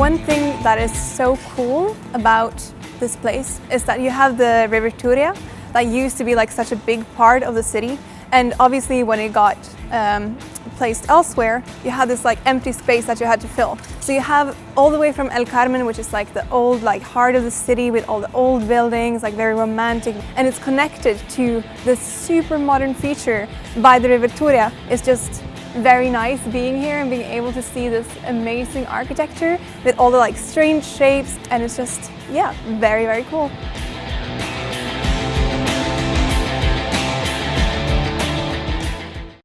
One thing that is so cool about this place is that you have the River Turia that used to be like such a big part of the city and obviously when it got um, placed elsewhere, you had this like empty space that you had to fill. So you have all the way from El Carmen, which is like the old like heart of the city with all the old buildings, like very romantic, and it's connected to this super modern feature by the River Turia. It's just very nice being here and being able to see this amazing architecture with all the like strange shapes and it's just, yeah, very, very cool.